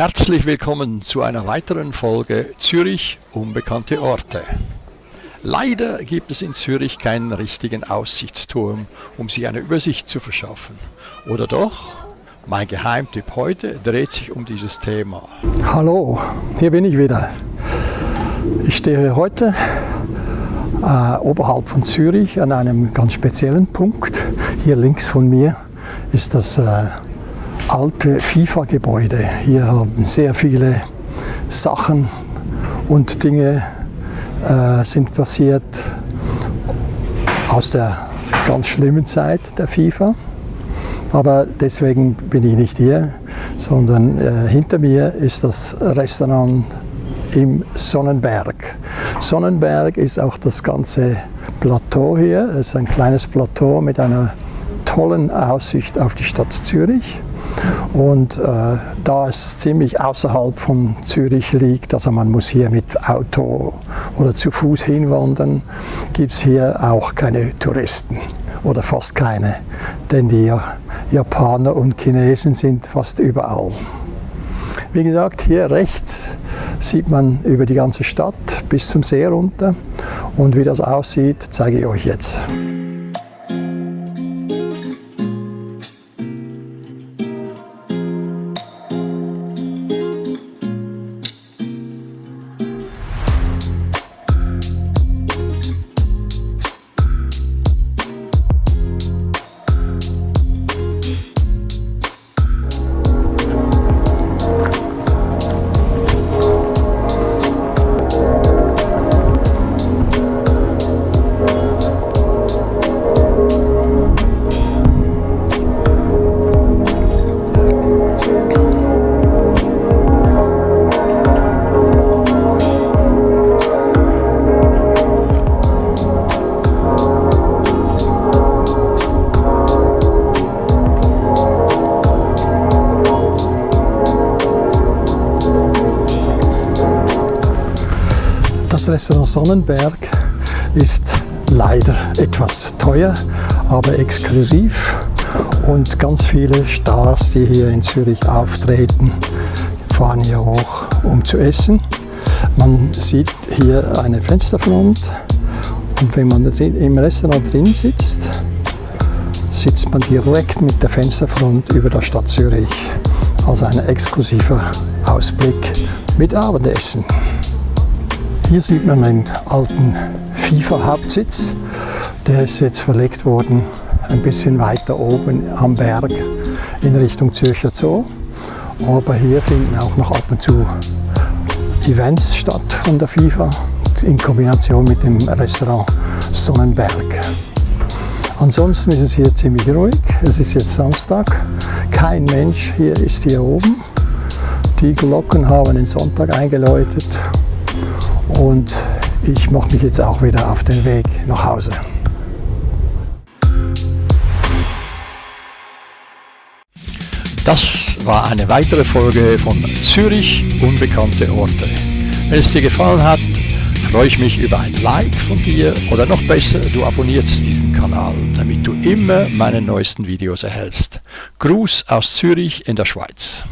Herzlich willkommen zu einer weiteren Folge Zürich unbekannte Orte. Leider gibt es in Zürich keinen richtigen Aussichtsturm, um sich eine Übersicht zu verschaffen. Oder doch? Mein Geheimtipp heute dreht sich um dieses Thema. Hallo, hier bin ich wieder. Ich stehe heute äh, oberhalb von Zürich an einem ganz speziellen Punkt. Hier links von mir ist das äh, alte FIFA-Gebäude. Hier haben sehr viele Sachen und Dinge äh, sind passiert aus der ganz schlimmen Zeit der FIFA. Aber deswegen bin ich nicht hier, sondern äh, hinter mir ist das Restaurant im Sonnenberg. Sonnenberg ist auch das ganze Plateau hier. Es ist ein kleines Plateau mit einer tollen Aussicht auf die Stadt Zürich. Und äh, da es ziemlich außerhalb von Zürich liegt, also man muss hier mit Auto oder zu Fuß hinwandern, gibt es hier auch keine Touristen oder fast keine, denn die Japaner und Chinesen sind fast überall. Wie gesagt, hier rechts sieht man über die ganze Stadt bis zum See runter und wie das aussieht, zeige ich euch jetzt. Restaurant Sonnenberg ist leider etwas teuer, aber exklusiv und ganz viele Stars, die hier in Zürich auftreten, fahren hier hoch, um zu essen. Man sieht hier eine Fensterfront und wenn man im Restaurant drin sitzt, sitzt man direkt mit der Fensterfront über der Stadt Zürich. Also ein exklusiver Ausblick mit Abendessen. Hier sieht man einen alten FIFA-Hauptsitz. Der ist jetzt verlegt worden ein bisschen weiter oben am Berg in Richtung Zürcher Zoo. Aber hier finden auch noch ab und zu Events statt von der FIFA in Kombination mit dem Restaurant Sonnenberg. Ansonsten ist es hier ziemlich ruhig. Es ist jetzt Samstag. Kein Mensch hier ist hier oben. Die Glocken haben den Sonntag eingeläutet und ich mache mich jetzt auch wieder auf den Weg nach Hause. Das war eine weitere Folge von Zürich unbekannte Orte. Wenn es dir gefallen hat, freue ich mich über ein Like von dir oder noch besser, du abonnierst diesen Kanal, damit du immer meine neuesten Videos erhältst. Gruß aus Zürich in der Schweiz.